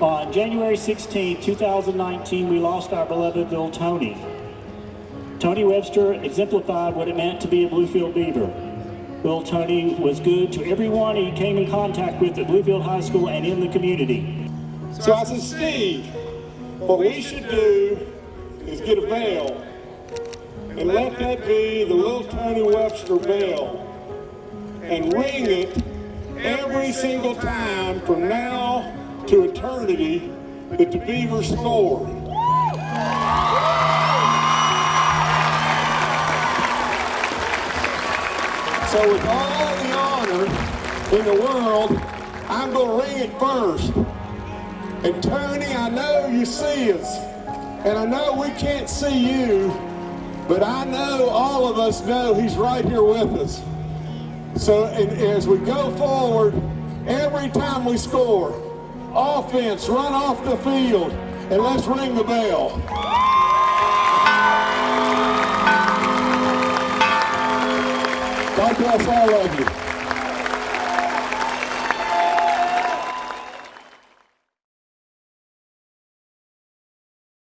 Uh, January 16, 2019, we lost our beloved little Tony. Tony Webster exemplified what it meant to be a Bluefield Beaver. Little Tony was good to everyone he came in contact with at Bluefield High School and in the community. So I said, Steve, what we should do is get a bell and let that be the little Tony Webster bell and ring it every single time from now to eternity that the Beavers score. So with all the honor in the world, I'm going to ring it first. And Tony, I know you see us, and I know we can't see you, but I know all of us know he's right here with us. So and as we go forward, every time we score, offense, run off the field, and let's ring the bell. God bless all of you.